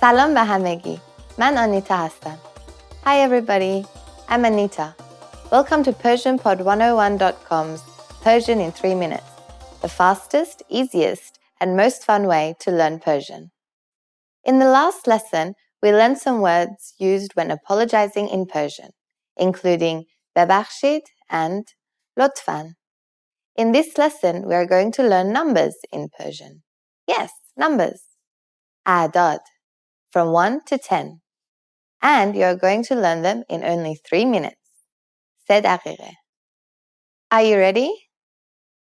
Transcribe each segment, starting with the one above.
سلام به همگی. من آنیتا هستم. Hi everybody. I'm Anita. Welcome to PersianPod101.com's Persian in 3 minutes. The fastest, easiest, and most fun way to learn Persian. In the last lesson, we learned some words used when apologizing in Persian, including ببخشید and لطفاً. In this lesson, we are going to learn numbers in Persian. Yes, numbers. Adad, from 1 to 10. And you are going to learn them in only 3 minutes. سه دقیقه. Are you ready?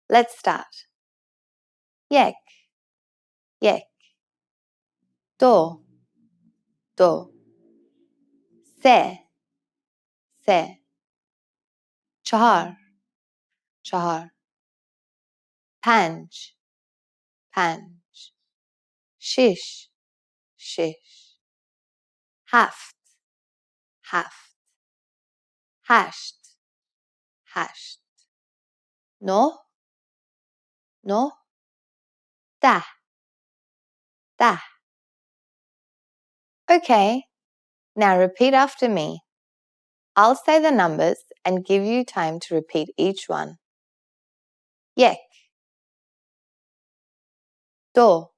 Let's start. یک یک دو دو سه سه چهار چهار پنج پنج شش شش هفت هفت هشت هشت نه نه ده ده Okay, now repeat after me. I'll say the numbers and give you time to repeat each one. Yek دو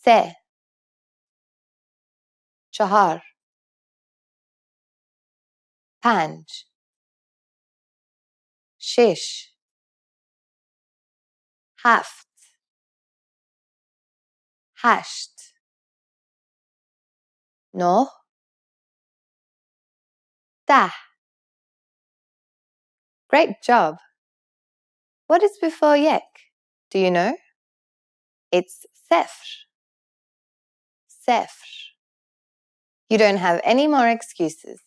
سه چهار پنج شش هفت هشت نه ده Great job! What is before yek? Do you know? It's sefr. Sefr. You don't have any more excuses.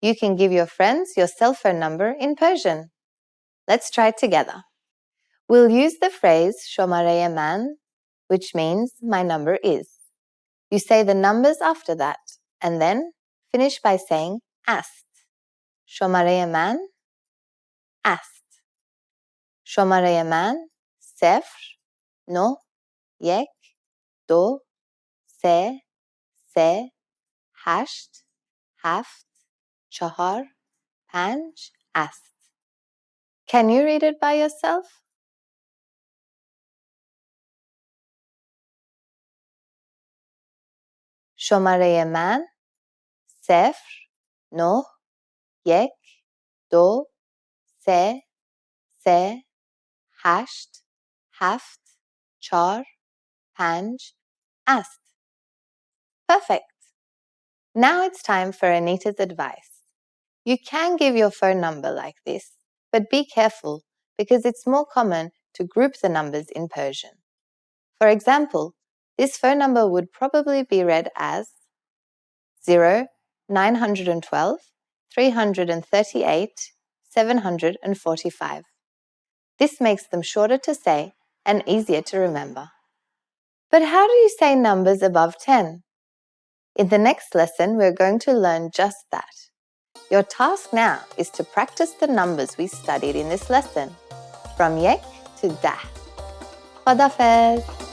You can give your friends your cell phone number in Persian. Let's try it together. We'll use the phrase shomare man, which means my number is. You say the numbers after that, and then finish by saying ast. Shomare man, ast. شماره من صفر نه یک دو سه سه هشت هفت چهار پنج است. Can you read it by yourself? شماره من صفر نه یک دو سه سه هشت هفت چار پنج است. Perfect. Now it's time for Anita's advice. You can give your phone number like this, but be careful because it's more common to group the numbers in Persian. For example, this phone number would probably be read as 0 912 338 745. This makes them shorter to say and easier to remember. But how do you say numbers above 10? In the next lesson, we're going to learn just that. Your task now is to practice the numbers we studied in this lesson, from yek to dah. Khadafez.